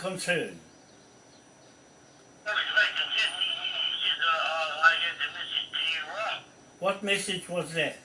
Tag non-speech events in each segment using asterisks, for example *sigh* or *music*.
concern? What message was that?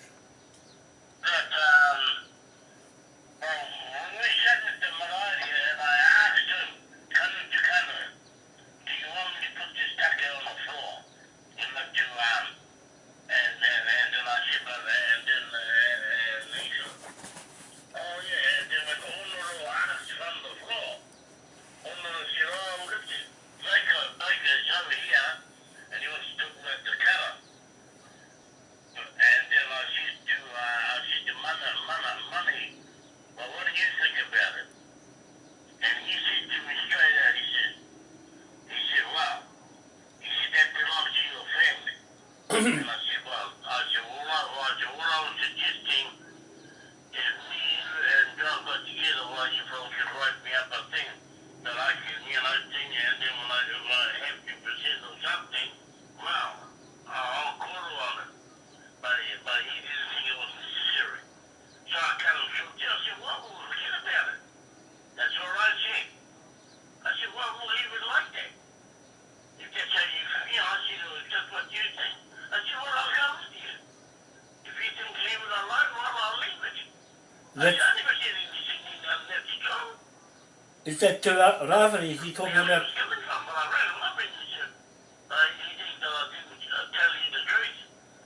Is that to Raven? Is he talking about?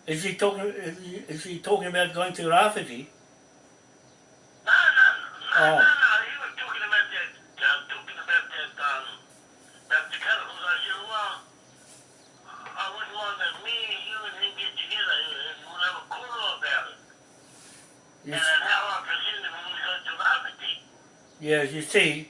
Is he talking? Is he, is he talking about going to Rafferty? No, no, no, oh. no, no. He was talking about that. Uh, talking about that. Um, that the cattle. I said, well, I wouldn't want that me, you, and him get together and we'll have a quarrel about ah. it. Yes. And how I presented when we go to Rafferty. Yes, you see.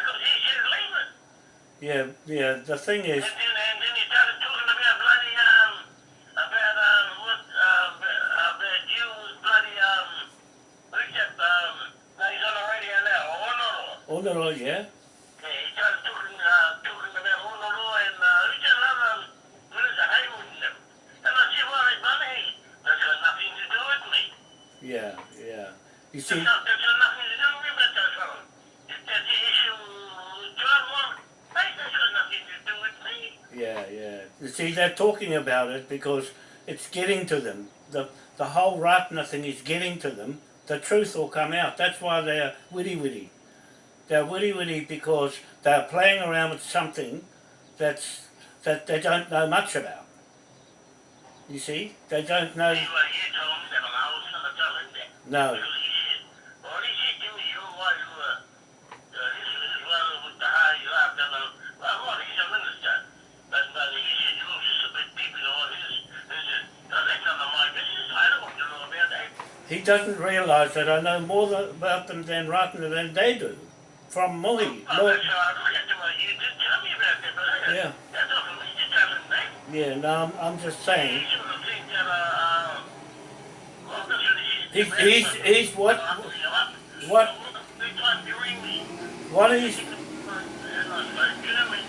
the thing is, talking about it because it's getting to them. The, the whole Ratana thing is getting to them. The truth will come out. That's why they're witty witty. They're witty witty because they're playing around with something that's that they don't know much about. You see? They don't know. Anyway, you told me that, and I was going to tell him that. No. Because he said, well, he said to me, you why you were, uh, this is well with the high you have done, uh, well, what, he's a minister. But, but he said, you was just a bit deep in all this. He said, no, that's none of my business. I don't want to know about that. He doesn't realise that I know more about them than Ratana than they do. From Mohi. Oh, Mo- that's how I look at uh, You did tell me about that, but uh, Yeah. that's not for me to tell him that. yeah, no, I'm, I'm just saying. sort of think that, uh, well, that's what he He's, he's, he's what, I'll put you up. what, Big time *laughs* you ring me. what he's, And I spoke German.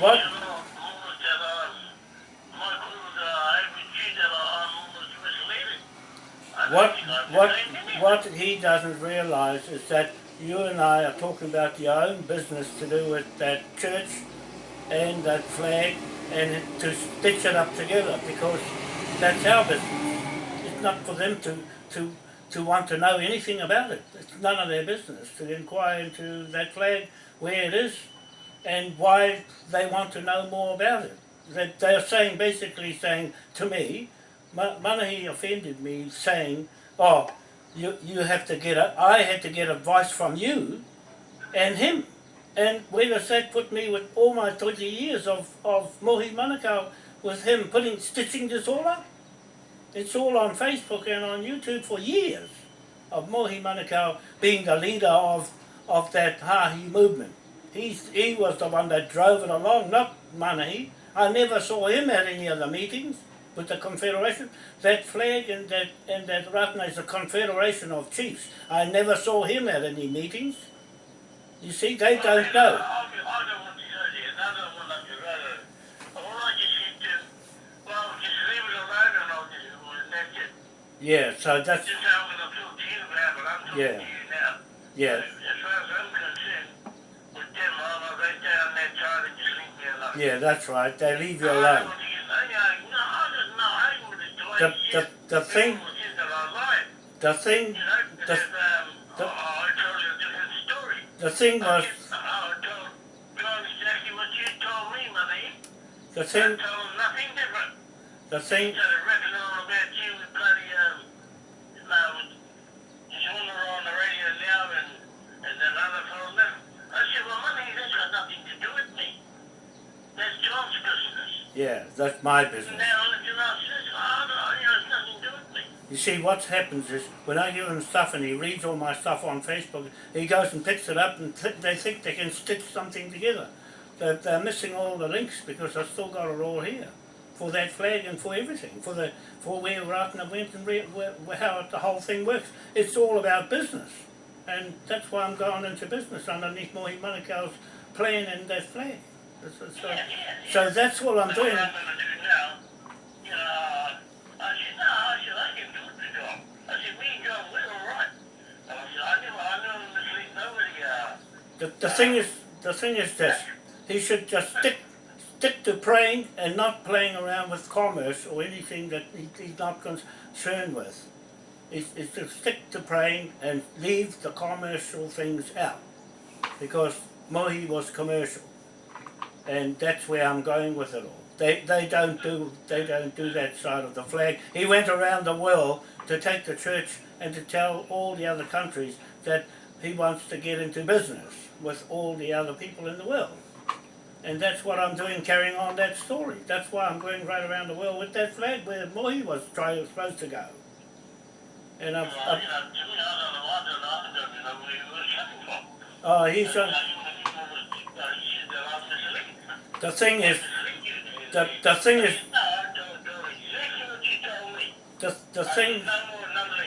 what, You know, almost that, um, Michael, uh, ABG that I'm almost misleading. I don't what, what, what he doesn't realise is that you and I are talking about your own business to do with that church and that flag and to stitch it up together because that's our business. It's not for them to, to, to want to know anything about it. It's none of their business to inquire into that flag, where it is, and why they want to know more about it. That they're saying, basically saying to me, Manahi offended me saying, oh, you, you have to get a, I had to get advice from you and him. And where does that put me with all my 20 years of, of Mohi Manukau with him putting, stitching this all up? It's all on Facebook and on YouTube for years of Mohi Manukau being the leader of, of that Hahi movement. He's, he was the one that drove it along, not Manahi. I never saw him at any of the meetings with the Confederation. That flag and that, and that Ratna is a confederation of chiefs. I never saw him at any meetings. You see, they don't know. I, I don't want to go there. I don't want to go there. All I just said to, well, just leave it alone and I'll just, well, that's. Yeah, so that's, Just how I'm going to you about it. I'm talking Yeah. to you now. yeah, As far as I'm concerned, with them, I'm go down that side and just leave me alone. yeah, that's right. They leave you alone. don't want to get- no, no, I don't know. I don't want to do it. The, the, the thing, people think that I lied. the thing, the- the- I told you a different story. the thing was, I told John exactly what you told me, money. the thing, told nothing different. the thing, Instead of reckoning all about you with bloody, just on the radio now and, and then fellow. I said, well, money, that's got nothing to do with me. That's John's business. yeah, that's my business. now anything else says, oh, no, you know, it's nothing to do with me. You see, what happens is when I give him stuff and he reads all my stuff on Facebook, he goes and picks it up and they think they can stitch something together. They're, they're missing all the links because I've still got it all here for that flag and for everything, for the for where Ratana went and re- where, where, how the whole thing works. It's all about business, and that's why I'm going into business underneath Mohi Manukau's plan and that flag. So, so, uh, Yeah, yeah, yeah. so that's what I'm doing. What I'm going to do now, you know, I said, no, I said, I can do the job. I said, me and John, we're all right. And I said, I never, I never mislead nobody, uh, The, the thing is, the thing is this, he should just stick, stick to praying and not playing around with commerce or anything that he, he's not concerned with. He's, he's to stick to praying and leave the commercial things out. Because Mohi was commercial. And that's where I'm going with it all. They, they don't do, they don't do that side of the flag. He went around the world to take the church and to tell all the other countries that he wants to get into business with all the other people in the world. And that's what I'm doing, carrying on that story. That's why I'm going right around the world with that flag where Mohi was trying, supposed to go. And I'm, I'm oh, he's on, Uh, you know, he was, he said that I'm misleading. the thing is, the, the thing is, No, I told, told exactly what you told me. the, the thing, said, no more, none less.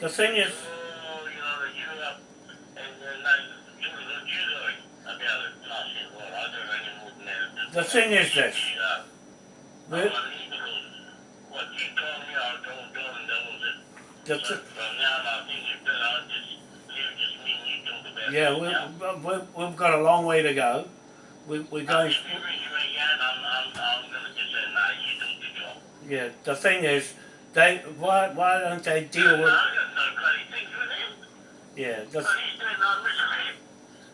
the thing is, Oh, you know, you up and then like, you know, what you doing about it. And I said, well, I don't know any more than that. The thing is this. Yeah. the, What you told me, I told John, and that was it. the, So from now on, I think it's better, I just, leave thing is this. you talk about Yeah, we, we, we've got a long way to go, we, we're going, yeah, the thing is, they, why, why don't they deal with, I got no bloody things with him. yeah, the, But he's doing no misery.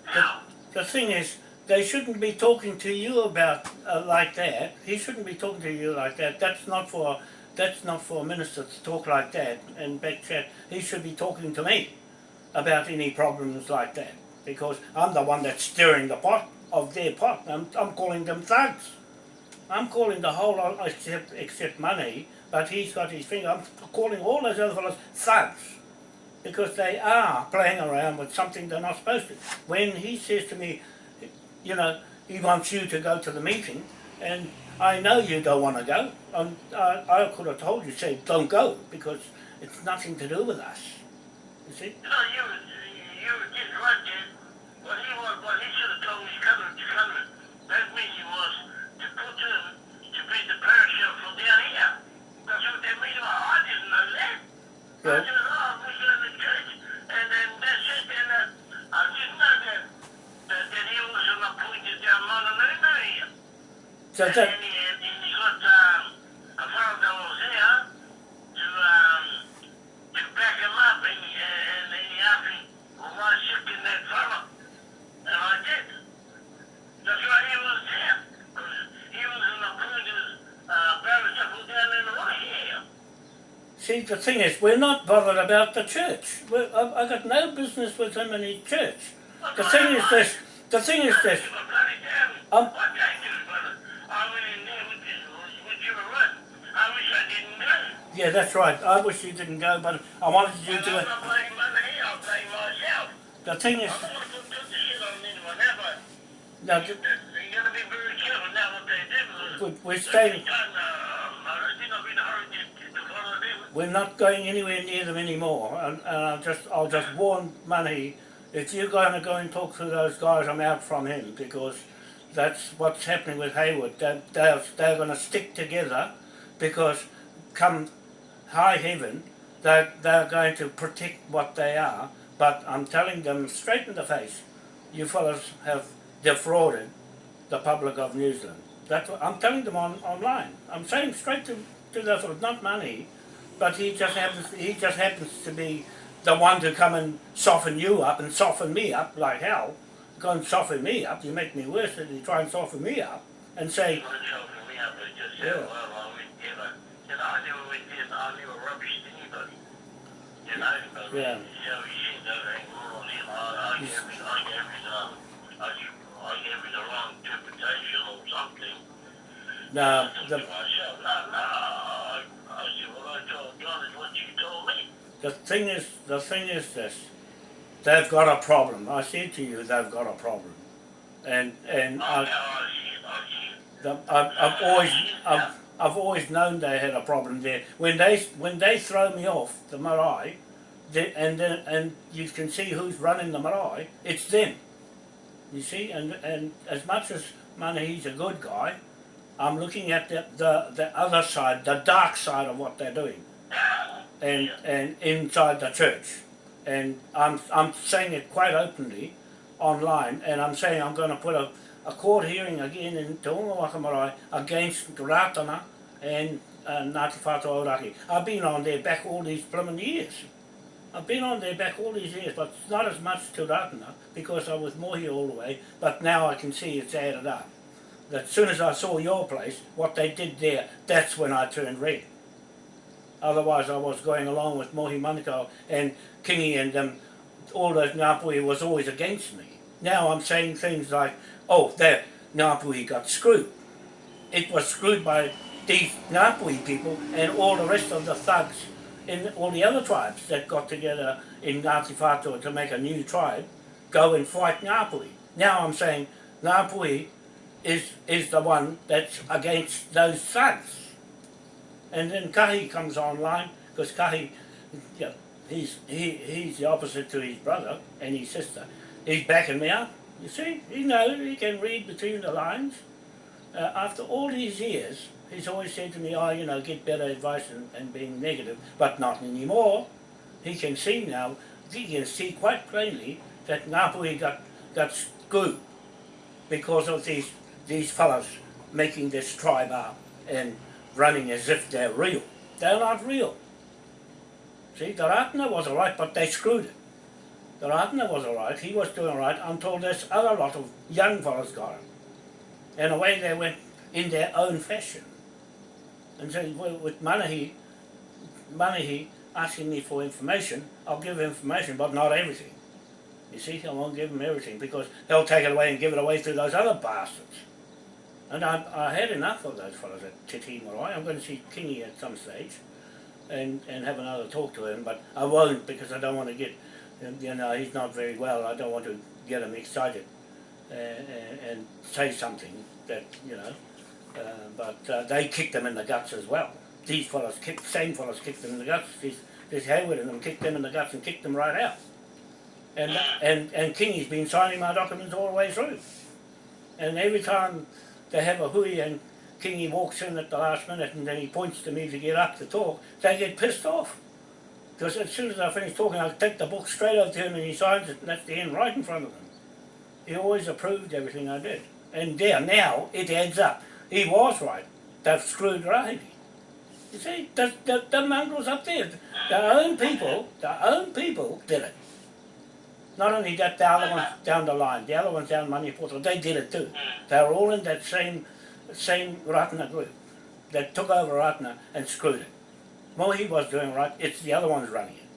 How? the thing is, they shouldn't be talking to you about, uh, like that, he shouldn't be talking to you like that, that's not for, that's not for a minister to talk like that and back chat, he should be talking to me about any problems like that, because I'm the one that's stirring the pot of their pot, I'm, I'm calling them thugs. I'm calling the whole lot except, except money, but he's got his finger, I'm calling all those other fellows thugs. Because they are playing around with something they're not supposed to. When he says to me, you know, he wants you to go to the meeting, and I know you don't want to go. Um, I, I could have told you, say, don't go, because it's nothing to do with us. You see? No, you, you just right there. What he was, what he should have told me coming to come. That meeting was to put him to be the parachute from down here. That's what that meeting was. I didn't know that. Yeah. just, oh, we go to church, and then that's it. And uh, I didn't know that, that, that he was an appointed down Mononono here. So And that, then he, and then he got um, a fellow that was here to um, to back him up, and, and, and he asked me, well, why sick that fellow? And I did. That's why he was there. 'cause he was an appointed uh, barrister down in the right here. see, the thing is, we're not bothered about the church. We're, I've, got no business with him in his church. The thing is this, the thing is this, a bloody damn Um, what they do, brother. I went in there with, you- with you were right. I wish I didn't go. Yeah, that's right, I wish you didn't go, but I wanted you to, I'm not blaming money, I'll blame myself. the thing is, I'm gonna put the shit on anyone ever. now, You gotta be very careful now what they do. because we- we're staying, uh, I don't think I've been hurried to, to follow them. we're not going anywhere near them anymore, and, and I'll just, I'll just warn Money, if you're going to go and talk to those guys, I'm out from him, because that's what's happening with Hayward, they're, they're, they're going to stick together, because come high heaven, they're, they're going to protect what they are, but I'm telling them straight in the face, you fellows have defrauded the public of New Zealand. That's what I'm telling them on online. I'm saying straight to, to the fellas, not money, but he just happens he just happens to be the one to come and soften you up and soften me up like hell. Go and soften me up, you make me worse than you try and soften me up and say, You something. no, the, myself, no, no, I, I said, well, I told John is what you told me. the thing is the thing is this. They've got a problem. I said to you they've got a problem. And and Oh, I, now I see it, I see it. The, I've, I've always, I've, I've always known they had a problem there. When they, when they throw me off the marae, they, and then, and you can see who's running the marae, it's them. You see, and, and as much as Manahi's a good guy, I'm looking at the, the, the other side, the dark side of what they're doing. And, and inside the church. And I'm, I'm saying it quite openly online, and I'm saying I'm going to put a, a court hearing again in Te Wakamarae against Ratana and uh, Ngāti Whātua Ōrākei. I've been on their back all these blooming years. I've been on their back all these years, but not as much to Ratana because I was Mohi all the way, but now I can see it's added up. That as soon as I saw your place, what they did there, that's when I turned red. Otherwise I was going along with Mohi Manukau and Kingi and them, all those Ngāpuhi was always against me. Now I'm saying things like, oh, that Ngāpuhi got screwed. It was screwed by these Ngāpuhi people and all the rest of the thugs in all the other tribes that got together in Ngāti Whātua to make a new tribe, go and fight Ngāpuhi. Now I'm saying Ngāpuhi is, is the one that's against those thugs. And then Kahi comes online, because Kahi, you know, he's, he, he's the opposite to his brother and his sister. He's backing me up, you see. He knows, he can read between the lines. Uh, after all these years, he's always said to me, oh, you know, get better advice and, and being negative, but not anymore. He can see now, he can see quite plainly that Ngāpuhi got, got screwed. because of these these fellows making this tribe up and running as if they're real. They're not real. See, the Ratana was alright, but they screwed it. The Ratana was alright, he was doing alright until this other lot of young fellows got him. And away they went in their own fashion. And so with with Manahi, Manahi asking me for information, I'll give information, but not everything. You see, I won't give him everything because he'll take it away and give it away to those other bastards. And I, I had enough of those fellows at Te Tii Marae. I'm going to see Kingy at some stage and, and have another talk to him, but I won't because I don't want to get, you know, he's not very well. I don't want to get him excited and, and, and say something that, you know, uh, but uh, they kicked them in the guts as well. These fellows kicked, same fellows kicked them in the guts. This Hayward and them kicked them in the guts and kicked them right out. And, and, and Kingy's been signing my documents all the way through. And every time they have a hui and Kingy walks in at the last minute and then he points to me to get up to talk, they get pissed off. Because as soon as I finish talking, I take the book straight over to him and he signs it and that's the end right in front of him. He always approved everything I did. And there, now, it adds up. He was right. They've screwed Rahini. You see, the, the, the mongrels up there, their own people, their own people did it. Not only that, the other ones down the line, the other ones down Maniapoto, they did it too. They were all in that same same Ratana group that took over Ratana and screwed it. Mohi was doing right, it's the other ones running it.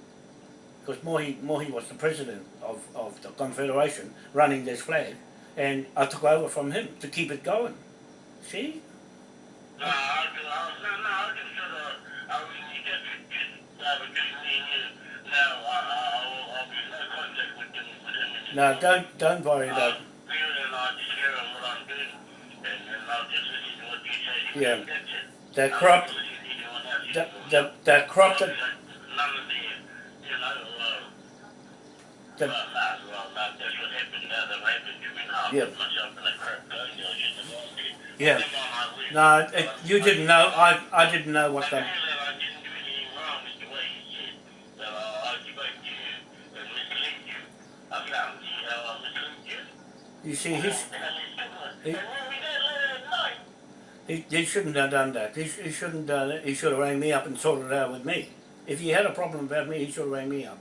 Because Mohi, Mohi was the president of, of the Confederation running this flag and I took over from him to keep it going. See? No, I, I, no, no, I just sort of, I mean, you just, just between me you. Now, I, I'll, I'll be in no contact with them, with him. No, don't don't worry about you and I just hear what I'm doing, and, and I'll just listen to what you say. Yeah. That's it. the I'll crop the, the, crop that the, you know, uh, the, well, no, well, no, that's what happened, uh, that happened to me now. Yeah. Yeah. No, it, you didn't know. I I didn't know what that uh, you see he's He- He, shouldn't have done that. He, he shouldn't done it. He should have rang me up and sorted it out with me. If he had a problem about me, he should have rang me up.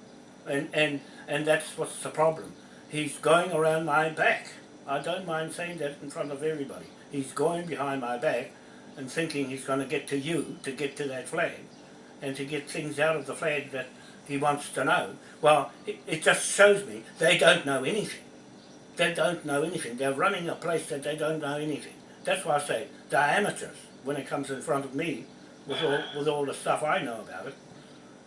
And, and, and that's what's the problem. He's going around my back. I don't mind saying that in front of everybody. He's going behind my back and thinking he's going to get to you to get to that flag and to get things out of the flag that he wants to know. Well, it, it just shows me they don't know anything. They don't know anything. They're running a place that they don't know anything. That's why I say they're amateurs when it comes in front of me with all, with all the stuff I know about it.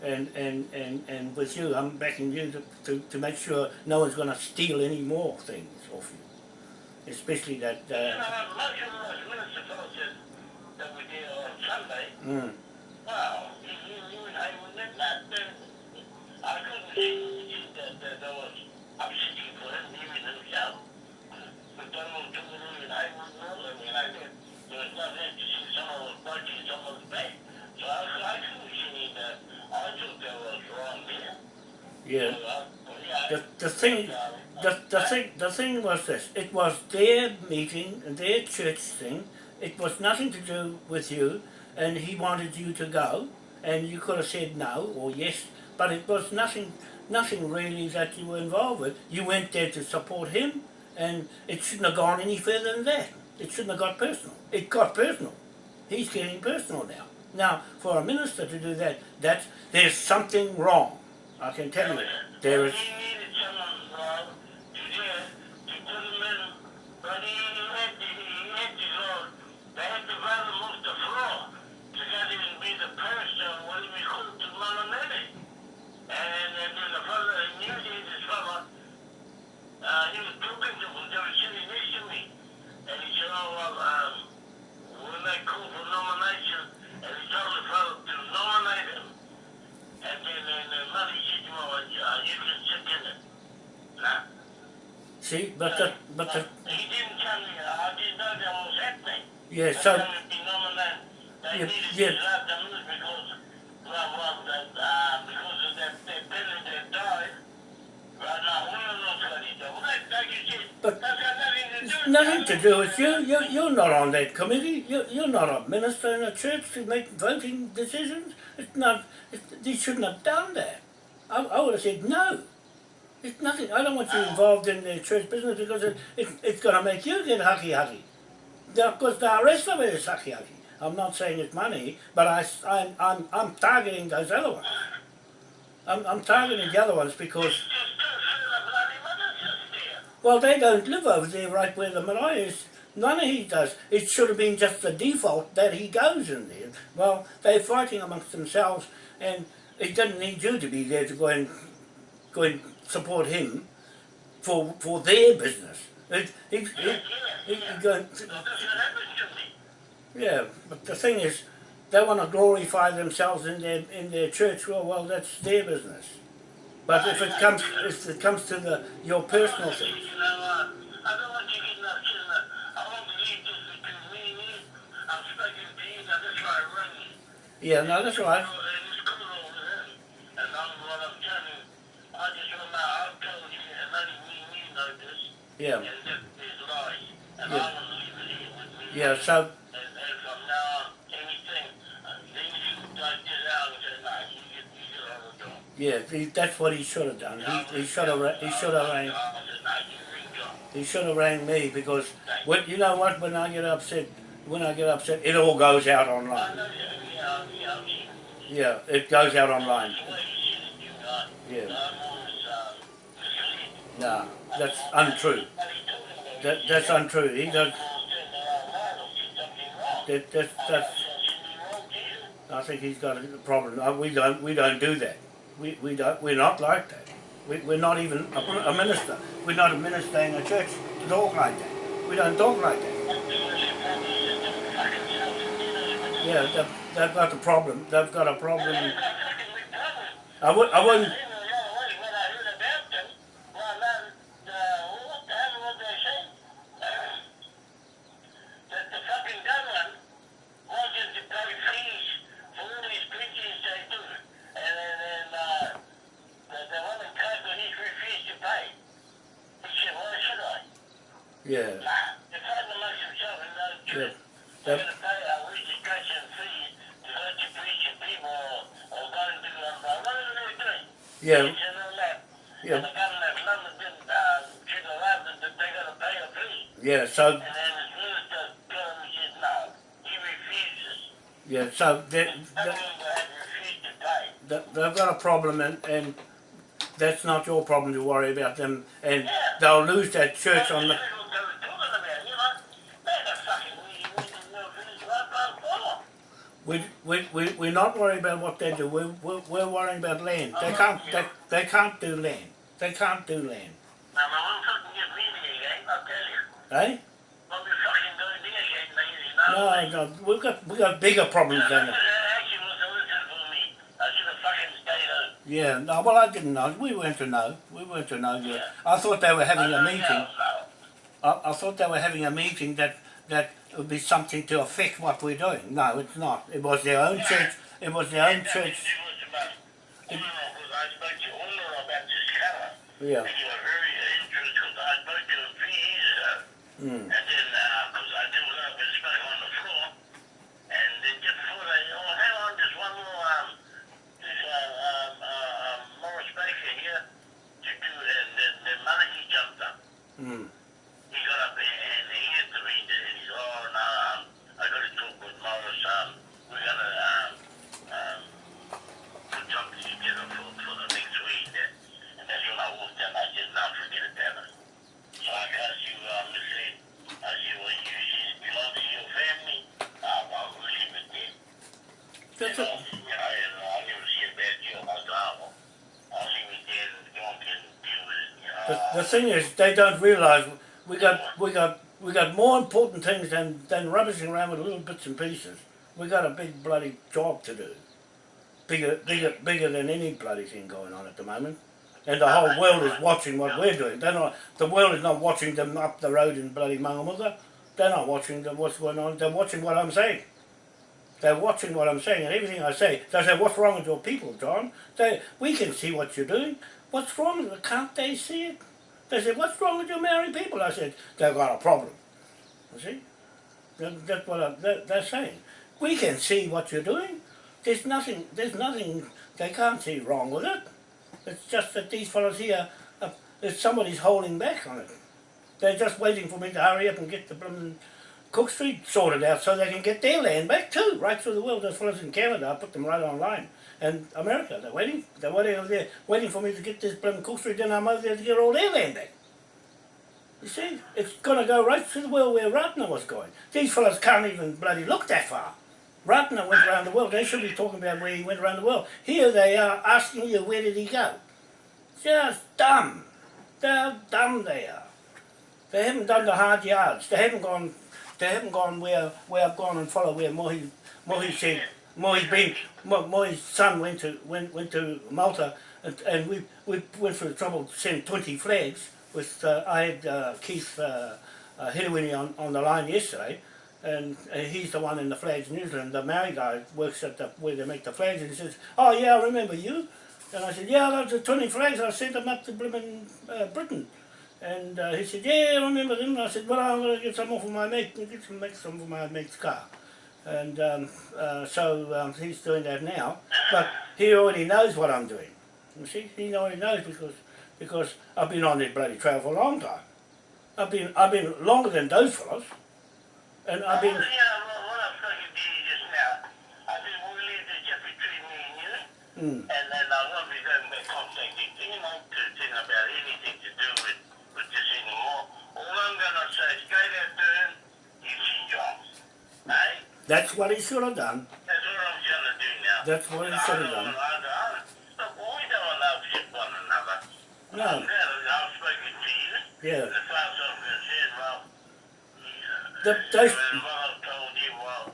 And, and, and, and with you, I'm backing you to, to, to make sure no one's going to steal any more things off you. Especially that, you uh, know, most of those that we did on Sunday, mm, wow, you, you, you and I would not, I couldn't see that, that there was upsetting for him, even himself. But Donald Trump and I wouldn't know them, and I said, there was nothing to see someone was punching someone's back. So I, I couldn't see that, I thought was wrong there. Yeah. The, the thing, the, the thing, the thing was this. It was their meeting, their church thing. It was nothing to do with you, and he wanted you to go, and you could have said no or yes, but it was nothing, nothing really that you were involved with. You went there to support him, and it shouldn't have gone any further than that. It shouldn't have got personal. It got personal. He's getting personal now. Now, for a minister to do that, that's there's something wrong. I can tell you, there is. He needed someone, Rob, to there, to put him in, but he had to, he had to go, they had to vote him off the floor to not even be the person, what he was called to Malamene. And then then the fellow, he knew this fellow, uh, he was talking to him, they were sitting next to me. And he said, oh, well, um, when they call for nomination, and he told the fellow to nominate him. And then, then the money said to him, well, uh, you can sit it. See, but the, but the, He didn't tell me, I didn't know that was happening. yeah, so, told me to be nominated. They Yeah, needed yeah. to let them lose because, well, well, that, uh, because of that, that penny that died. Right now, we don't know what he did. Well, that, like you said, But- that's got nothing to do nothing to do with you. You you're not on that committee. You you're not a minister in a church to make voting decisions. It's not. It's, you shouldn't have done that. I, I would have said no. It's nothing. I don't want you involved in the church business because it, it, it's going to make you get haki haki. Because the rest of it is haki haki. I'm not saying it's money, but I, I'm, I'm, I'm targeting those other ones. I'm, I'm targeting the other ones because, well, they don't live over there right where the marae is. None of he does. It should have been just the default that he goes in there. Well, they're fighting amongst themselves, and it doesn't need you to be there to go and go and support him for for their business. It, he, he, he, he go, Well, that's to yeah, but the thing is, they want to glorify themselves in their in their church. Well, well, that's their business. But if it comes if it comes to the your personal things, Yeah, no, that's I get on the door. yeah, he, that's what he should have done. He, he should have he should have rang I said, nah, you ring John. he should have rang me because when you know what when I get upset when I get upset it all goes out online. yeah, yeah, yeah, it. Goes out online. The way you said it, you got, Yeah, I'm that's untrue. That That that's untrue. He does. That, that, that's, I think he's got a problem. Uh, We don't, we don't do that. We, we don't, we're not like that. We, we're not even a, a minister. We're not a minister in a church to talk like that. We don't talk like that. Yeah, they've, they've got a problem. They've got a problem. I would, I wouldn't, yeah, Nah, the father amongst himself and not a yeah. church. They've, They're gonna pay a registration fee to let you preach and people or, or go and do um, uh, whatever they're doing. yeah, Preach and all that. And yeah, the government of London didn't, uh, should allow them that they gotta pay a fee. yeah. So, And then the minister told him, he said, no, he refuses. yeah, so they, they, have refused to pay. they- they've got a problem and, and that's not your problem to worry about them and they'll lose that church on the, That's what they were talking about, you know? They're the fucking weedy, weedy, no finish right by the We, we, we, we're not worried about what they do, we're, we're, we're worrying about land. They can't, they, they can't do land. They can't do land. Now, my one fucking get meeting again, I'll tell you. Eh? When we fucking go there again, maybe, no? No, we've got, we've got bigger problems than that. Actually, was a listen for me. I should have fucking stayed home. Yeah, no, well I didn't know, we weren't to know, we weren't to know yet. I thought they were having a meeting, I, I thought they were having a meeting that, that would be something to affect what we're doing. No, it's not. It was their own church, it was their own church, It was about, Umar, I spoke to Umar about this cover. yeah. And you were very interested because I spoke to him three years ago. Mm. And then, because I didn't know if it spoke on the floor. And then just before they, oh, hang on, there's one more, um, this, uh, um, uh, um, Morris Baker here to do, and then, then Maliki jumped up. Mm. He got up there and he had to read it, and he's, oh, no, um, I gotta talk with Morris, um, we gotta, um, um, put something together for, for the next week. And, and that's when I walked in, I said, no, forget it, damn it. So I asked you, um, I said, I said, well, you said it belongs to your family, uh, well, we'll leave it there. That's You it. know, you know, and I never see a bad deal, I said, oh, well, I'll leave it there and go on and deal with it, you know. The, thing is, they don't realise we got we got we got more important things than than rubbishing around with little bits and pieces. We got a big bloody job to do, bigger bigger bigger than any bloody thing going on at the moment. And the whole world is watching what we're doing. They're not. The world is not watching them up the road in bloody Mangamuka. They're not watching them, what's going on. They're watching what I'm saying. They're watching what I'm saying, and everything I say. They say, "What's wrong with your people, John?" They, we can see what you're doing. What's wrong? Can't they see it? They said, what's wrong with your Maori people? I said, they've got a problem. You see? That, that's what I, that, they're saying. We can see what you're doing. There's nothing, there's nothing, they can't see wrong with it. It's just that these fellows here, uh, there's somebody's holding back on it. They're just waiting for me to hurry up and get the blooming Cook Street sorted out so they can get their land back too, right through the world. Those fellows in Canada, I put them right online. And America, they're waiting, they're waiting over there, waiting for me to get this blooming Cook Street, then I'm over there to get all their land back. You see, it's going to go right the world where Ratana was going. These fellows can't even bloody look that far. Ratana went around the world. They should be talking about where he went around the world. Here they are asking you where did he go. Just dumb. They're dumb they are. They haven't done the hard yards. They haven't gone they haven't gone where where I've gone and followed where Mohi Mohi said Mohi's been Mo- Mohi's son went to went went to Malta and, and we we went through the trouble to send twenty flags with uh, I had uh, Keith uh, uh, Hidewini on, on the line yesterday and uh, he's the one in the flags New Zealand. The Maori guy works at the where they make the flags and he says, Oh yeah, I remember you and I said, Yeah, those are twenty flags, I sent them up to Britain uh, Britain and uh, he said, yeah, I remember them. And I said, well, I'm to get some off of my mate, get some, make some for my mate's car. And um, uh, so um, he's doing that now. But he already knows what I'm doing. You see, he already knows because because I've been on this bloody trail for a long time. I've been I've been longer than those fellows, and I've been. Yeah, what I was talking to just now, I said, we'll leave just between me and Mm, and then I won't be going to contact you, know, to think about anything to do with, with this anymore. All I'm going to say is go out there and you see jobs. Hey? That's what he should have done. That's what I'm to do now. That's what he should have done. I don't, I don't, look, we don't upset one another. No. I'm glad to you. Yeah. As far as I'm concerned, well, The, they, what I've told you, well,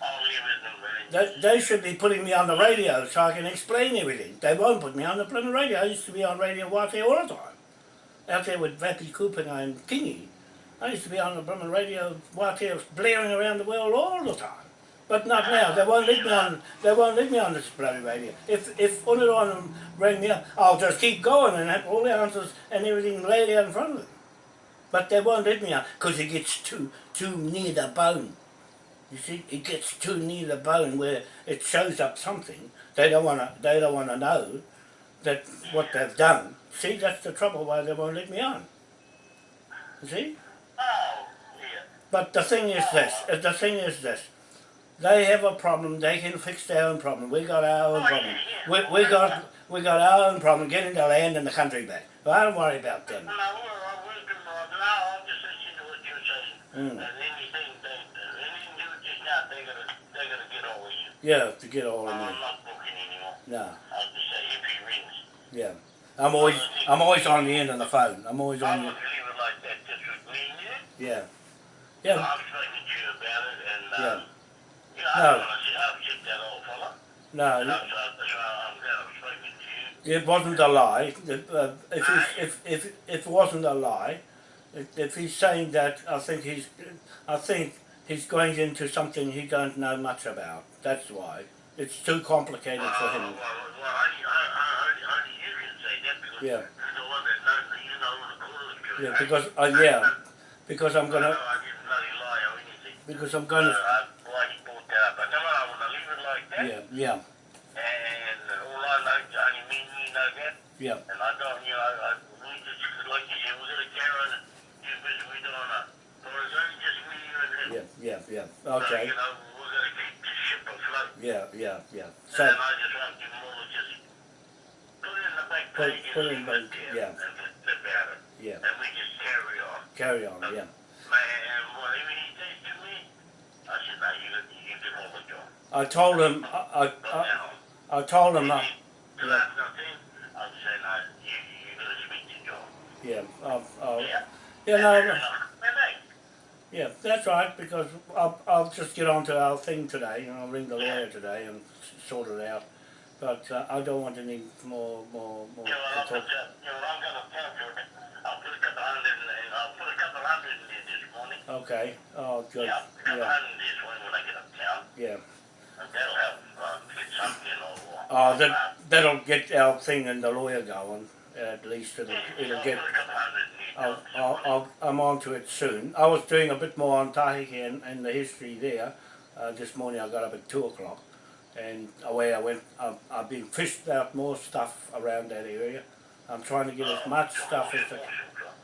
I'll leave it the they, they should be putting me on the radio so I can explain everything. They won't put me on the blooming radio. I used to be on Radio Waatea all the time. Out there with Vappy Cooper and I'm Kingy. I used to be on the blooming radio Waatea blaring around the world all the time. But not now. They won't let me on. They won't let me on this bloody radio. If if them rang me up, I'll just keep going and have all the answers and everything laid out in front of them. But they won't let me on because it gets too too near the bone. You see, it gets too near the bone where it shows up something. They don't want to. They don't want to know that what they've done. See, that's the trouble why they won't let me on. See. But the thing is this. uh, The thing is this. They have a problem. They can fix their own problem. We got our own Oh, problem. yeah, We, yeah. we got we got our own problem. Getting the land and the country back. Well, I don't worry about them. No, well, I will do more. No, I'll just listen to what you're saying. Mm. And anything they, anything you do just now, they gotta, they gotta get over you. Yeah, to get all of I'm not booking anymore. No. I'll just say if he rings. Yeah. I'm always I'm always on the end of the phone. I'm always on. gonna leave it like that, just with me and. The, yeah. Yeah. I've spoken to you about it, and um, Yeah. you know, I No. don't want to that old fella. And No. I'm, so, so I'm glad I've spoken to you. It wasn't a lie. If, uh, if, he's, if, if, if it wasn't a lie, if, if he's saying that, I think he's, I think he's going into something he don't know much about. That's why. It's too complicated for Uh, him. well, well, only, only, only you can say that because Yeah. you're the one that knows, you know, the Yeah, because, uh, yeah, because I'm gonna, know I didn't bloody lie or anything. Because I'm Uh, gonna, I, why he brought that. But no, I want to leave it like that. yeah, yeah, And all I know, only me and you know that. yeah, And I don't, you know, I, we just, like you said, we're going to carry on and do business we don't know. But it's only just me, you and him. yeah, yeah, yeah, So, okay, you know, we're going to keep the ship afloat. yeah, yeah, yeah. So, then I just want to more just put it in the back Put- page put it and leave it there yeah. and yeah, And we just carry on. carry on, yeah. Man, and whatever he says to me, I said, no, you, you give all the job. I told him, I, I, I, I told him, uh, to yeah. have I'd say, no, you, you got to speak to John. yeah, uh, uh, Yeah. yeah, no, And, no. uh, man, hey, Yeah, that's right, because I'll, I'll just get on to our thing today, and I'll ring the lawyer today and sort it out. But uh, I don't want any more, more, more you know, I'll to talk. uh, you know, I'm going to tell you, I'll put a couple hundred in there, I'll put a couple hundred in there this morning. Okay, oh, good, Yeah, yeah, hundred this morning when I get uptown. yeah. That'll uh, get. Oh, that, that'll get our thing and the lawyer going, At least it'll, it'll get. put a couple hundred in I'll, I'll, I'll, I'm on to it soon. I was doing a bit more on Tahiti and, and the history there. Uh, this morning I got up at two o'clock and away I went. I've, I've been fished out more stuff around that area. I'm trying to get as much stuff as I,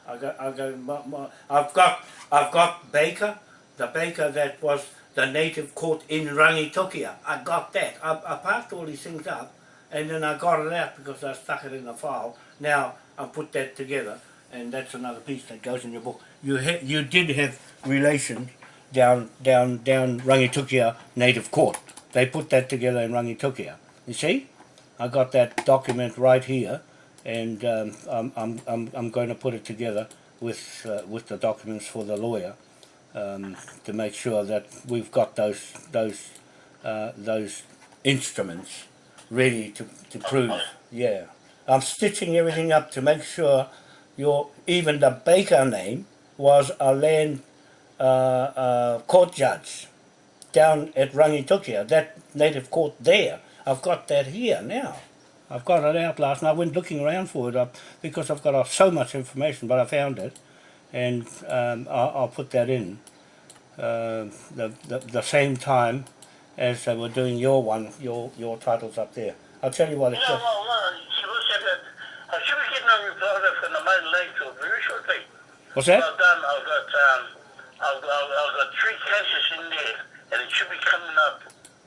I got. I got. I've got. I've got Baker, the Baker that was the native court in Rangitukia. I got that. I, I packed all these things up, and then I got it out because I stuck it in the file. Now I put that together, and that's another piece that goes in your book. You you did have relations down down down Rangitukia native court. They put that together in Rangitukia. You see, I got that document right here, and um, I'm, I'm I'm I'm going to put it together with uh, with the documents for the lawyer um, to make sure that we've got those those uh, those instruments ready to, to prove. Yeah, I'm stitching everything up to make sure your even the Baker name was a land uh, uh, court judge down at Rangitukia, that native court there. I've got that here now. I've got it out last night. I went looking around for it up because I've got uh, so much information, but I found it, and um, I'll, I'll put that in uh, the, the the same time as they were doing your one, your your titles up there. I'll tell you what it's. know, well, well, she was saying that I should be getting a reply from the main lake to very shortly. What's that? I've done, I've got, um, I've, I've, I've got three cases in there, and it should be coming up,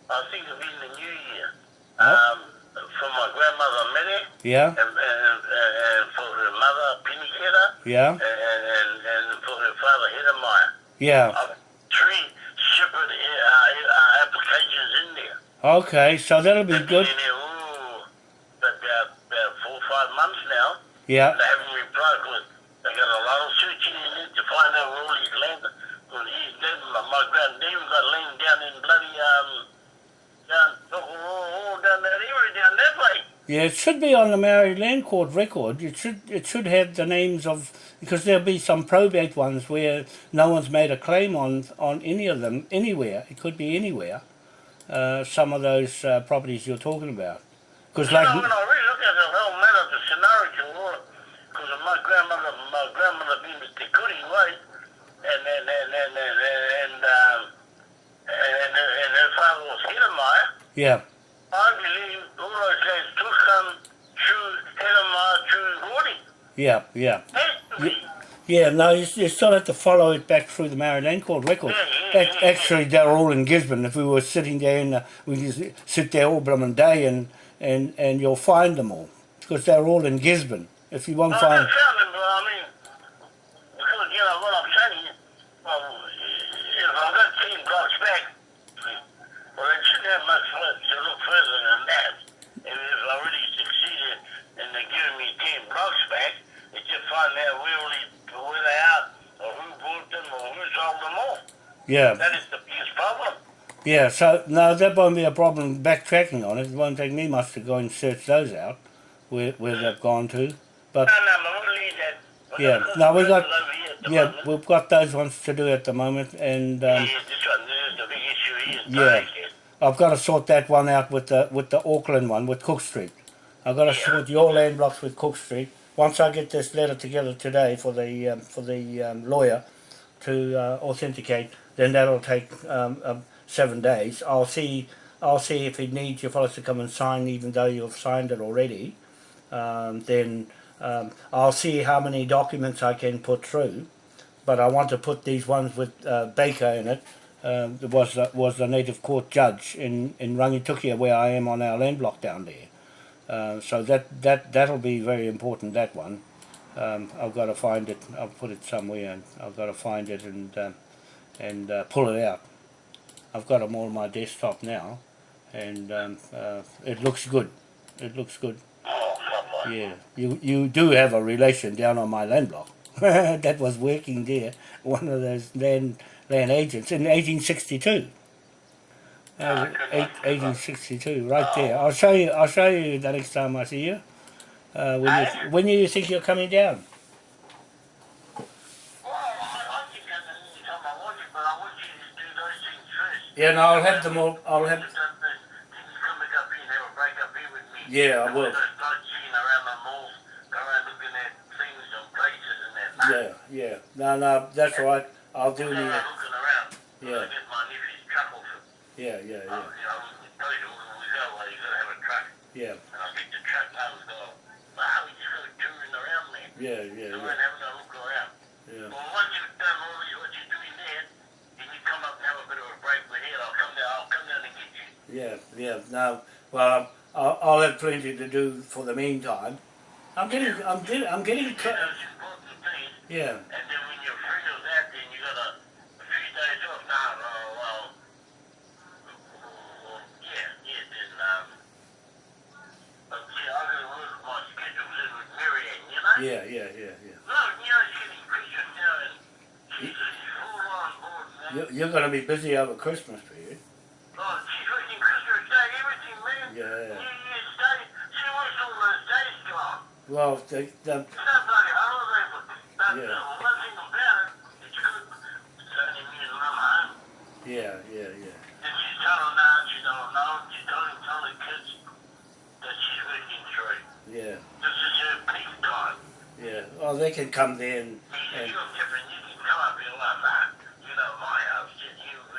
I think it'll be in the new year. Um, from my grandmother Mary, Yeah, and, and, and, for her mother Penny yeah, and, and, and for her father Hedemeier. yeah. I've three separate uh, uh, applications in there. Okay, so that'll be They've good. been in there, ooh, about, about four or five months now. Yeah, They haven't replied because they got a lot of searching in it to find out where all his land. Because he's dead. My, my grand name got land down in bloody um down all, all down that area down that way. Yeah. It should be on the Maori Land Court record. It should it should have the names of because there'll be some probate ones where no one's made a claim on on any of them anywhere. It could be anywhere. Uh, some of those uh, properties you're talking about. Because like know, when I really look at the whole matter, the scenario, because my grandmother, my grandmother being the Tikuri wife, and and and and and, and um and, and her father was Hiramaya. yeah, I believe all those guys took um through Hiramaya through Yeah, yeah. Has. Yeah, no, you, you still have to follow it back through the Maori Land Court record. Ac- Actually, they're all in Gisborne. If we were sitting there, in the, uh, we could sit there all blooming day and, and, and you'll find them all. Because they're all in Gisborne. If you won't oh, I find... just found him, but I mean, because, you know, what I'm saying, well, if I've got 10 blocks back, well, they shouldn't have much further to look further than that. And if I really succeeded and they're giving me 10 blocks back, it's just find out where, all these, where they are, or who bought them, or who sold them all. Yeah, That is the biggest problem. yeah, so no, that won't be a problem backtracking on it. It won't take me much to go and search those out, where, where they've gone to. But No, no, no, we'll that. We've Yeah, no, we got- over here at the yeah, moment. we've got those ones to do at the moment. And um, Yeah, this one, this is the big issue here. Yeah. I've got to sort that one out with the with the Auckland one with Cook Street. I've got to sort your land blocks with Cook Street. Once I get this letter together today for the um, for the um, lawyer to uh, authenticate, then that'll take um, um, seven days. I'll see I'll see if he needs you fellas to come and sign, even though you've signed it already. Um, then um, I'll see how many documents I can put through. But I want to put these ones with uh, Baker in it um, was the, was the native court judge in in Rangitukia where I am on our land block down there. Uh, so that that that'll be very important. That one, um, I've got to find it. I'll put it somewhere, and I've got to find it and um, and uh, pull it out. I've got them all on my desktop now, and um, uh, it looks good. It looks good. Oh. Yeah, you you do have a relation down on my land block *laughs* that was working there. One of those land land agents in 1862. Uh, eight, 1862, right there. I'll show you. I'll show you the next time I see you. Uh, when you when you think you're coming down? Well, I, I think that's the only time I want you, but I want you to do those things first. Yeah, no, I'll have them all. I'll have. Then you come back up here and have a break up here with me. Yeah, I will. we're gonna start seeing around the malls, go around Yeah, yeah. No, no, that's right. I'll do the. Yeah. I get my nephew's truck off him. Yeah, yeah, Um, yeah, you know, those who yeah, yeah. No, well, I'll, I'll have plenty to do for the meantime. I'm getting, I'm getting, I'm getting. You Cl- do those important things, yeah, and then when you're free of that, then you got a, a few days off. Now, well, well, well, yeah, yeah, then, um, but see, I gotta work my schedules in with Marianne, you know? yeah, yeah, yeah, yeah. No, you know, she's getting Christmas now, and she's, she's full on board now. You, you're going to be busy over Christmas period. Oh, she's working Christmas Day, everything, man. Yeah. New Year's Day, she works all those days, John. Well, the, the, It's no bloody holiday, but, but Yeah. uh, one thing about it, it's good. It's only and Mum home. yeah, yeah, yeah, And she's telling now, she don't know, she don't tell the kids that she's working through. yeah, This is her peak time. yeah. Oh, they can come there and, and You're different, you can come up here like that. You know, my house, you,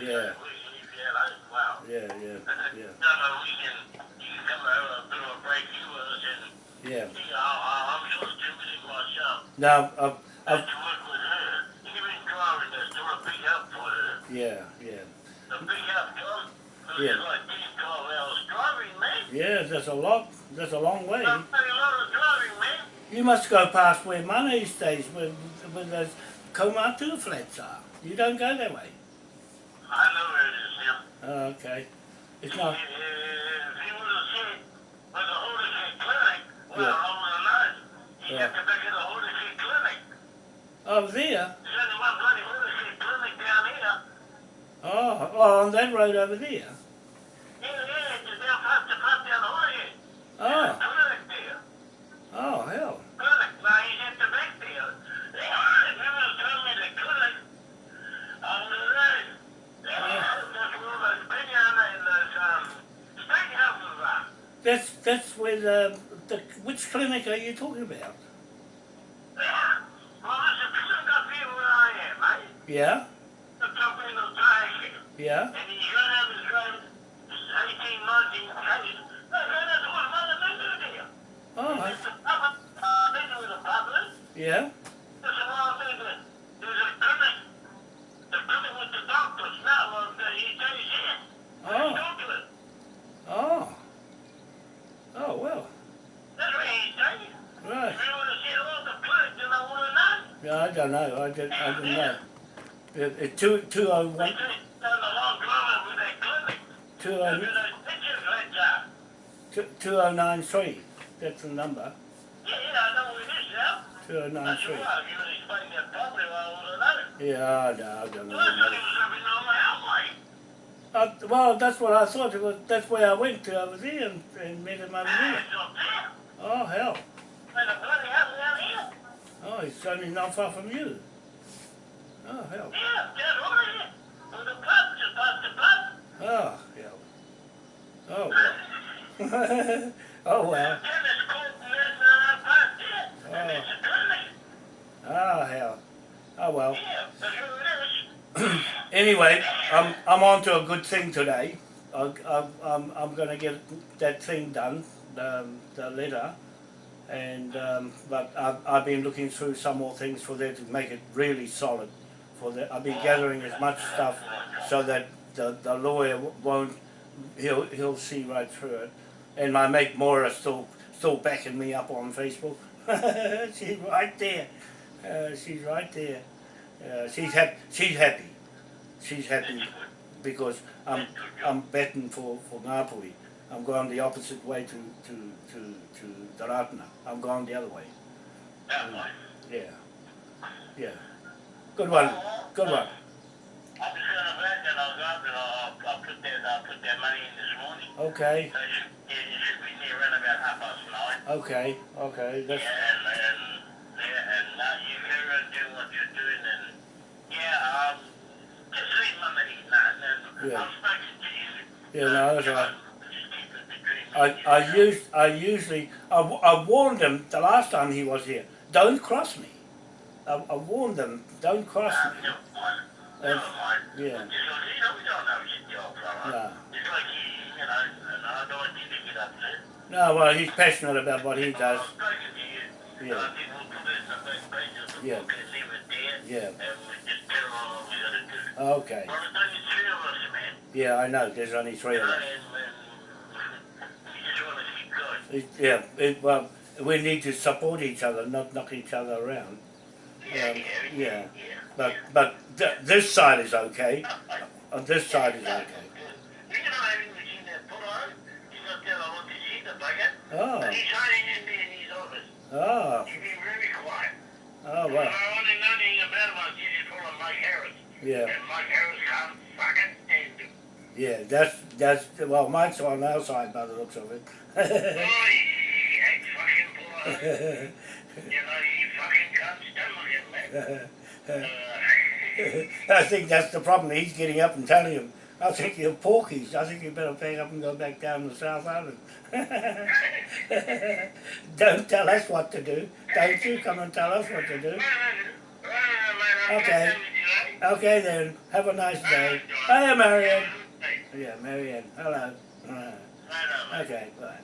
you, Yeah. we, yeah, well. yeah, yeah, yeah, No, no, we can, you can come over a bit of a break you with us and, yeah. Help for her. yeah, yeah, A big help, John. Yeah. like 10, 12 hours driving, man. yeah. There's a lot. There's a long way. That's a lot of driving, man. You must go past where Money stays, where, where those Komatu flats are. You don't go that way. I know where it is now. Oh, okay. It's not. if you would have said, where the Hordicare Clinic, well, Yeah. I have known. You Yeah. have to back at the Hordicare Clinic. Oh, there. There's only one bloody Hordicare Clinic down here. Oh, oh, on that road over there. Yeah, yeah, it's down past the pub down the Hordicare. Oh, Clinic there. oh, hell. Clinic. Now he's at the back there. If you would have told me the clinic, I would have known. That's where all those Pinyana and those, steakhouses are. That's that's where the, the which clinic are you talking about? Lot of things that, there's a clinic. The clinic with the doctors now, well, the, he stays here. Oh, Go to oh, oh. Well, That's where he stays. right. You would have seen all the I would have known. Yeah, I don't know. I didn't. I didn't know. It, it, two two uh, oh They one just done uh, a with that clinic. two Look at oh those pictures right there. two two oh nine three. That's the number. Yeah, yeah, I know where it is now. Two oh nine That's why you that properly, I would have known. Yeah, no, I don't Well, that's what know. was on my. Uh, well, that's what I thought. It was, that's where I went to over there and, and met him over there. It's up there. Oh hell! There's a bloody house down here. Oh, he's only not far from you. Oh hell! Yeah, just over here. With the pub, just past the pub. Oh hell! Oh well. oh well. Oh. Oh hell! Oh well. Anyway, I'm I'm on to a good thing today. I, I, I'm I'm going to get that thing done, the the letter, and um, but I've I've been looking through some more things for there to make it really solid. For the I'll be gathering as much stuff so that the the lawyer won't he'll he'll see right through it. And my mate Maura still still backing me up on Facebook. *laughs* she's right there. Uh, she's right there. Uh, she's happy. She's happy. She's happy because I'm I'm betting for for Ngāpuhi. I'm going the opposite way to to to to the Ratana. I'm going the other way. Yeah, yeah. Good one. Good one. I'm just gonna back and I'll go up and I'll, I'll put that, I'll put that money in this morning. Okay. So it should, it should be near around half past nine. Okay. Okay. That's Yeah, and, and, yeah, and uh, you carry on doing what you're doing and, yeah, um, just leave my money now Yeah. I've spoken to you. yeah. No, that's right. I and you. I I usually I, I warned him the last time he was here. Don't cross me. I, I warned them, don't cross me. Uh, yeah. Just like, you know, we don't know shit, the old fella. No. It's like he, you know, and I don't want you to get upset. No, well, he's passionate about what he does. I've spoken to you. Yeah. I think we'll put this on those pages and Yeah. we'll get leave it there. Yeah. And we just tell them what we gotta do. Okay. Well, there's only three of us. Yeah, I know. There's only three of us. and, and we just wanna keep going. It, yeah, it, well, we need to support each other, not knock each other around. Yeah, Um, yeah. But but th- this side is okay. On this side is okay. You know, I haven't seen that put on. He's not there, I want to see the bugger. Oh, But he's hiding in in his office. oh, He's been very quiet. oh, Well, well, I only know anything about him. I see this full Mike Harris. yeah, And Mike Harris can't fucking stand him. yeah. That's that's well, Mike's on our side by the looks of it. *laughs* Oh, he, he ain't fucking. *laughs* You know, he fucking can't stomach it, man. *laughs* I think that's the problem. He's getting up and telling him, I think you're porkies. I think you better pack up and go back down to South Island. *laughs* Don't tell us what to do. Don't you come and tell us what to do. Okay. Okay then. Have a nice day. Hiya, Marianne. Yeah, Marianne. Hello. Uh, Okay, bye.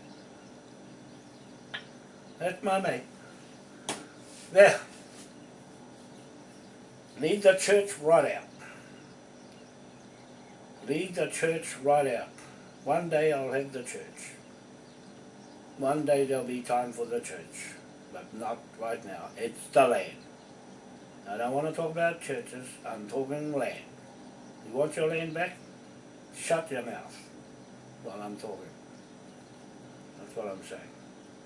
That's my mate. There. Leave the church right out. Leave the church right out. One day I'll have the church. One day there'll be time for the church. But not right now. It's the land. I don't want to talk about churches. I'm talking land. You want your land back? Shut your mouth while I'm talking. That's what I'm saying.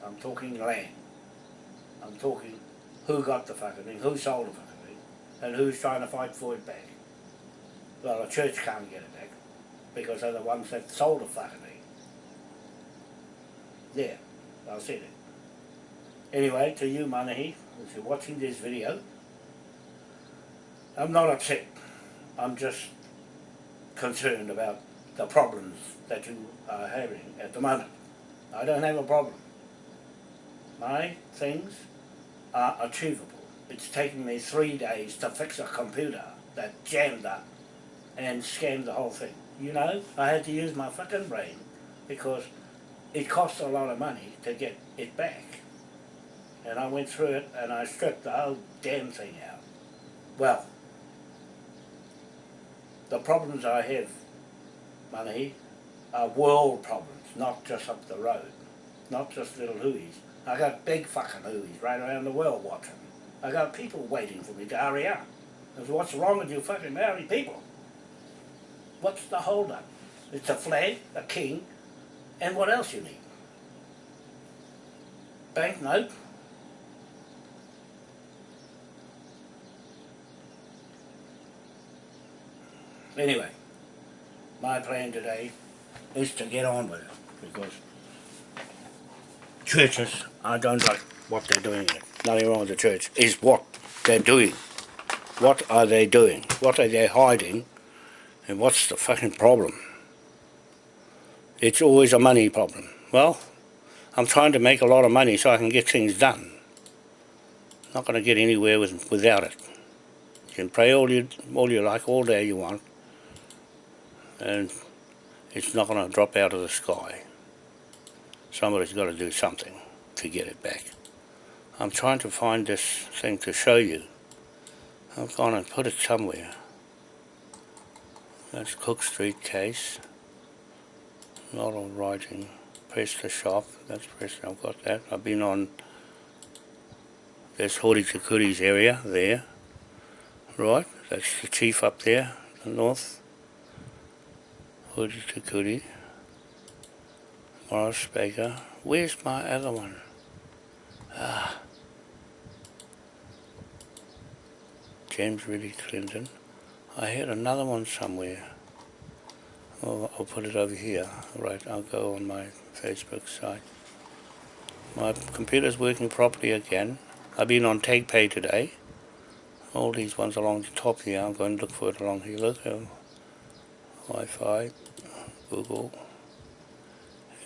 I'm talking land. I'm talking who got the fucking thing, who sold the fucking thing, and who's trying to fight for it back. Well, the church can't get it back because they're the ones that sold the fucking thing. There, I said it. Anyway, to you, Manahi, if you're watching this video, I'm not upset. I'm just concerned about the problems that you are having at the moment. I don't have a problem. My things are achievable. It's taken me three days to fix a computer that jammed up and scammed the whole thing. You know, I had to use my fucking brain because it cost a lot of money to get it back. And I went through it and I stripped the whole damn thing out. Well, the problems I have, money, are world problems, not just up the road, not just little hooies. I got big fucking hooies right around the world watching. I got people waiting for me to hurry up. Because what's wrong with you fucking Maori people? What's the hold up? It's a flag, a king, and what else you need? Banknote, Anyway, my plan today is to get on with it because churches, I don't like what they're doing. Nothing wrong with the church. Is what they're doing. What are they doing? What are they hiding? And what's the fucking problem? It's always a money problem. Well, I'm trying to make a lot of money so I can get things done. Not going to get anywhere with, without it. You can pray all you all you like, all day you want, and it's not going to drop out of the sky. Somebody's got to do something to get it back. I'm trying to find this thing to show you. I've gone and put it somewhere. That's Cook Street case. Not all writing. Press shop. That's press. I've got that. I've been on this Hori Takuri's area there. Right. That's the chief up there, the north. Hori Takuri. Morris Baker. Where's my other one? Ah. James Ridley Clinton. I had another one somewhere. Well, I'll put it over here. Right, I'll go on my Facebook site. My computer's working properly again. I've been on TagPay today. All these ones along the top here, I'm going to look for it along here. Look, uh, Wi-Fi, Google,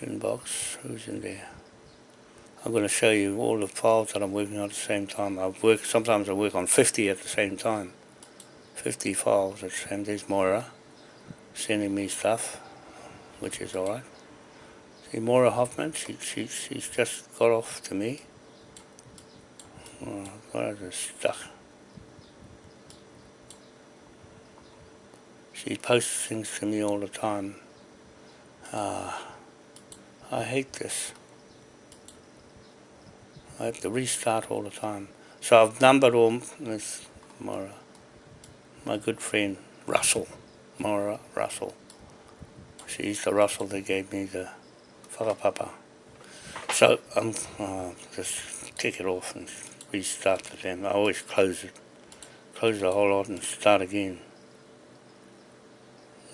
inbox, who's in there? I'm going to show you all the files that I'm working on at the same time. I work sometimes I work on 50 at the same time. 50 files at the same. There's Moira sending me stuff, which is all right. See Moira Hoffman, she, she she's just got off to me. Oh, God, I just stuck. She posts things to me all the time. Ah, I hate this. I have to restart all the time. So I've numbered all this Mara, my good friend Russell, Mara Russell. She's the Russell that gave me the whakapapa. So I'm uh, just take it off and restart the damn. I always close it, close the whole lot and start again.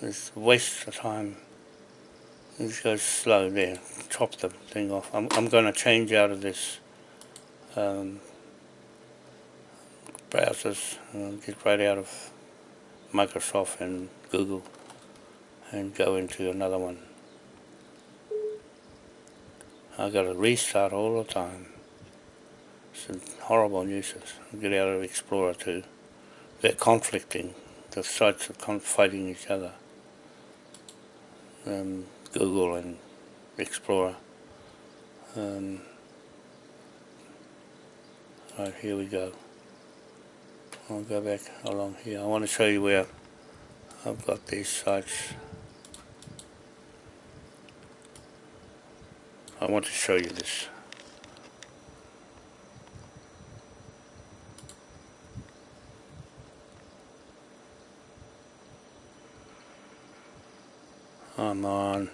It's a waste of time. This goes slow there. Chop the thing off. I'm I'm going to change out of this um, browsers. Uh, get right out of Microsoft and Google and go into another one. I got to restart all the time. It's a horrible nuisance. Get out of Explorer too. They're conflicting. The sites are fighting each other. Um, Google and Explorer. Um, right, here we go. I'll go back along here. I want to show you where I've got these sites. I want to show you this. I'm on.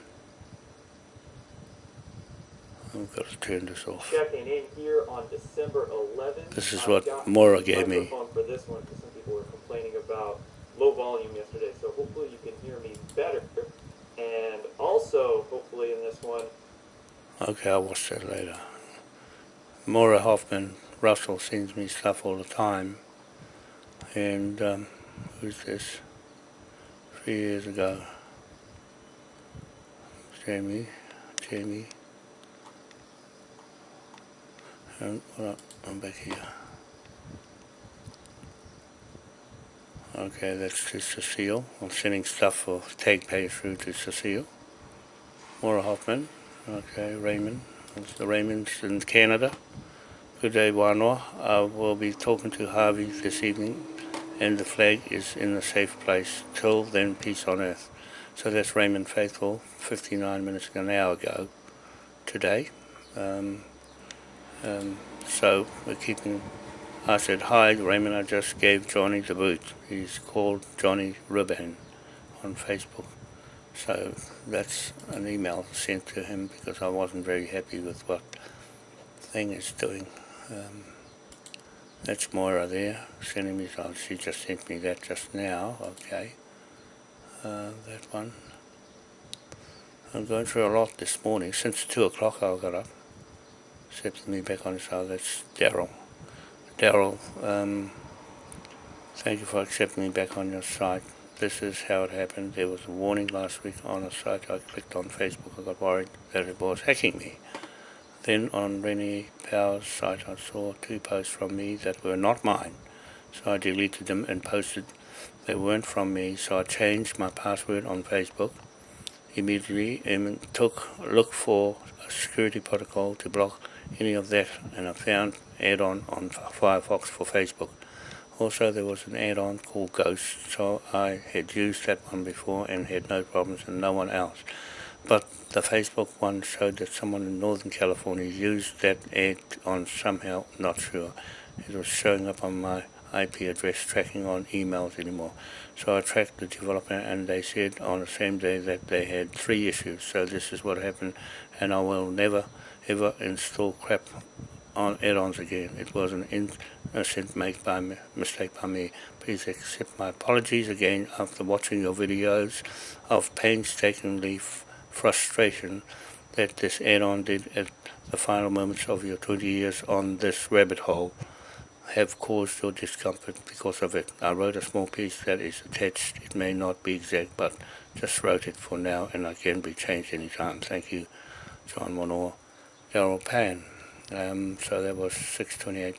I've got to turn this off. Checking in here on December 11th. This is what Mora gave me. For this one, because some people were complaining about low volume yesterday, so hopefully you can hear me better. And also, hopefully in this one, Okay, I'll watch that later. Mora Hoffman Russell sends me stuff all the time. And um, who's this? Three years ago. Jamie. Jamie. Um, and well, I'm back here. Okay, that's to Cecile. I'm sending stuff for tag pay through to Cecile. Maura Hoffman. Okay, Raymond. It's the Raymonds in Canada. Good day, Wanoa. I will be talking to Harvey this evening, and the flag is in a safe place. Till then, peace on earth. So that's Raymond Faithful, 59 minutes ago, an hour ago, today. Um, um, so we're keeping. I said, Hi, Raymond. I just gave Johnny the boot. He's called Johnny Ribbon on Facebook. So that's an email sent to him because I wasn't very happy with what thing is doing. Um, that's Moira there, sending me, she just sent me that just now, okay. Uh, that one. I'm going through a lot this morning, since 2 o'clock I got up. Accepted me back on side, that's Daryl. Daryl, um, thank you for accepting me back on your site this is how it happened. There was a warning last week on a site I clicked on Facebook. I got worried that it was hacking me. Then on Rennie Power's site I saw two posts from me that were not mine. So I deleted them and posted they weren't from me. So I changed my password on Facebook immediately and took look for a security protocol to block any of that and I found add-on on Firefox for Facebook. Also there was an add-on called Ghost, so I had used that one before and had no problems and no one else. But the Facebook one showed that someone in Northern California used that ad on somehow, not sure. It was showing up on my IP address tracking on emails anymore. So I tracked the developer and they said on the same day that they had three issues. So this is what happened and I will never ever install crap on add-ons again. It was an innocent make by me, mistake by me. Please accept my apologies again after watching your videos of painstakingly frustration that this add-on did at the final moments of your 20 years on this rabbit hole have caused your discomfort because of it. I wrote a small piece that is attached. It may not be exact, but just wrote it for now and I can be changed anytime. Thank you, John Monor. Daryl Pan. Um, so that was 6.28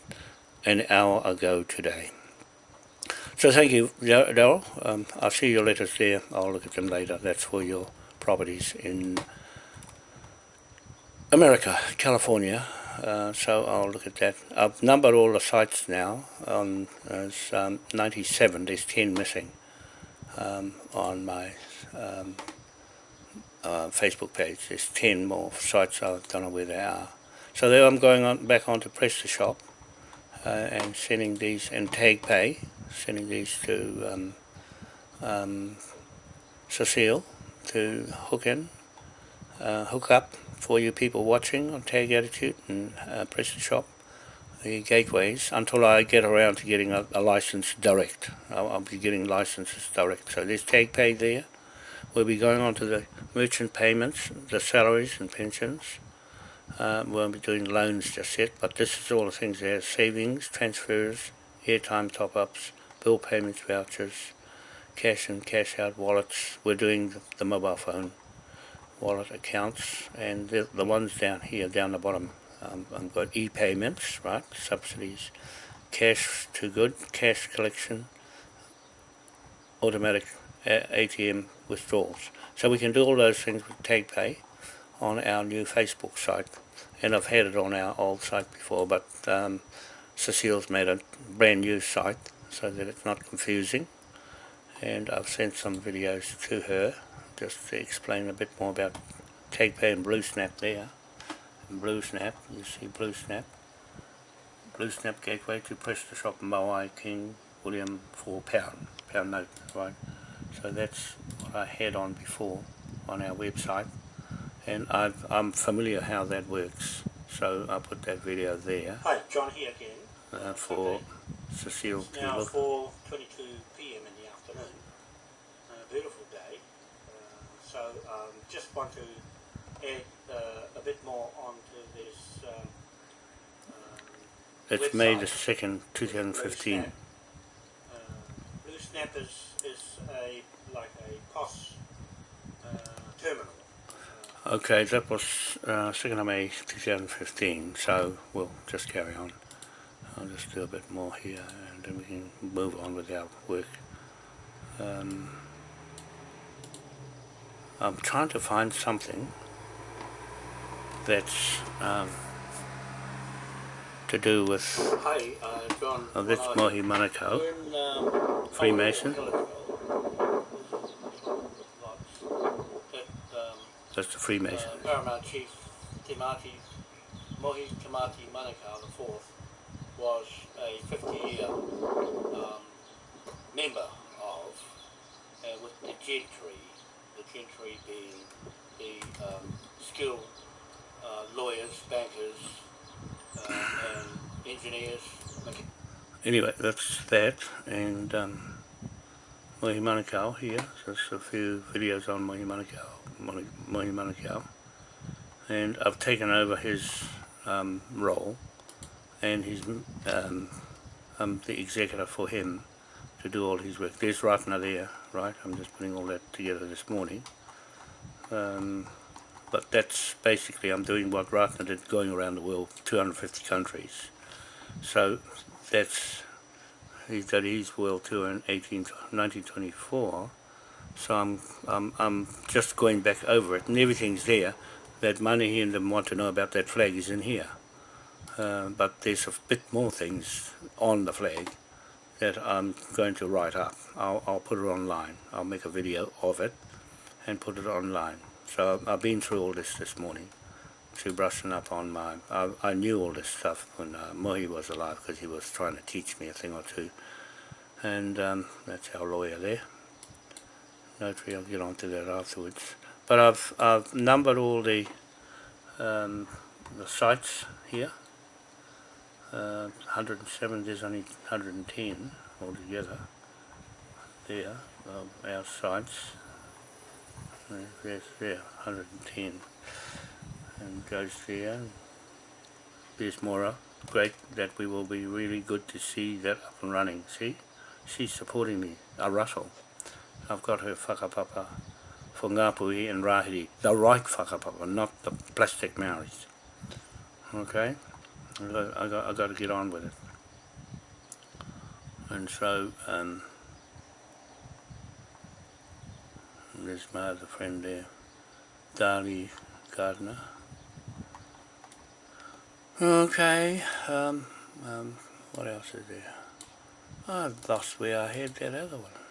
an hour ago today. So thank you, Daryl. Um, I'll see your letters there. I'll look at them later. That's for your properties in America, California. Uh, so I'll look at that. I've numbered all the sites now. On there's um, 97. There's 10 missing um, on my um, uh, Facebook page. There's 10 more sites. I don't know where they are. So there I'm going on back on to PrestaShop uh, and sending these and Tag Pay, sending these to um, um, Cecile to hook in, uh, hook up for you people watching on Tag Attitude and uh, Shop, the gateways, until I get around to getting a, a license direct. I'll, I'll be getting licenses direct. So there's Tag Pay there. We'll be going on to the merchant payments, the salaries and pensions. Uh, we won't be doing loans just yet, but this is all the things there. Savings, transfers, airtime top-ups, bill payments, vouchers, cash and cash out wallets. We're doing the mobile phone wallet accounts and the, the ones down here, down the bottom. Um, I've got e-payments, right, subsidies, cash to good, cash collection, automatic uh, ATM withdrawals. So we can do all those things with TagPay on our new Facebook site and I've had it on our old site before but um, Cecile's made a brand new site so that it's not confusing and I've sent some videos to her just to explain a bit more about TagPay and BlueSnap there and BlueSnap, you see BlueSnap BlueSnap gateway to PrestaShop Moai King William for pound pound note right so that's what I had on before on our website and I've, I'm familiar how that works so I put that video there Hi, John here again. uh, for Cecile It's to now look 4.22 p.m. in the afternoon. A beautiful day. So um, just want to add uh, a bit more onto this um, um, it's May the 2nd 2015 Blue Snap. Uh, Blue Snap is, is a like a POS uh, terminal. Uh, okay that was uh, 2nd of May 2015 so we'll just carry on. I'll just do a bit more here and then we can move on with our work. Um, I'm trying to find something that's um, to do with Hi, uh, John. oh, that's Mohi Manukau um, Freemason. a while ago, that, that's the Freemason uh, Paramount Chief Timati, Mohi Tamati Manukau the fourth was a 50-year um, member of, uh, with the gentry, the the um, skilled uh, lawyers, bankers, uh, and engineers, anyway, that's that, and um, Mohi Manukau here, just a few videos on Mohi Manukau, Mohi Manukau, and I've taken over his um, role, and he's um, I'm the executor for him to do all his work. There's Ratana there, right? I'm just putting all that together this morning. Um, but that's basically, I'm doing what Ratana did, going around the world, 250 countries. So that's he did his world tour in 18, 1924 so I'm, I'm, I'm just going back over it and everything's there that money he and them want to know about that flag is in here uh, but there's a bit more things on the flag that I'm going to write up I'll, I'll put it online I'll make a video of it and put it online so I've been through all this this morning to brushing up on my. I, I knew all this stuff when uh, Mohi was alive because he was trying to teach me a thing or two. And um, that's our lawyer there. Notary, I'll get on to that afterwards. But I've, I've numbered all the, um, the sites here. Uh, 107, there's only 110 altogether there of our sites. There's there, 110 and goes there. There's Mora. Great that we will be really good to see that up and running. See? She's supporting me. A Russell. I've got her whakapapa for Ngāpuhi and Rahiri. The right whakapapa, not the plastic Maoris. Okay? I got, I got, I got to get on with it. And so, um, there's my other friend there, Darlie Gardner. Okay, um, um, what else is there? I've lost where I had that other one.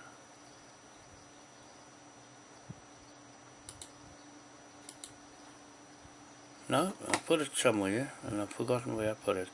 No, I put it somewhere and I've forgotten where I put it.